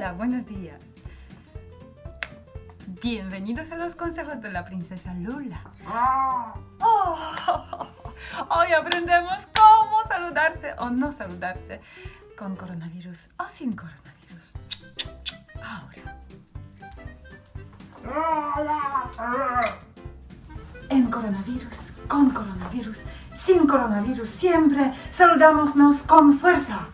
Hola, buenos días. Bienvenidos a los consejos de la princesa Lula. Ah. Oh, hoy aprendemos cómo saludarse o no saludarse con coronavirus o sin coronavirus. Ahora. En coronavirus, con coronavirus, sin coronavirus, siempre saludámonos con fuerza.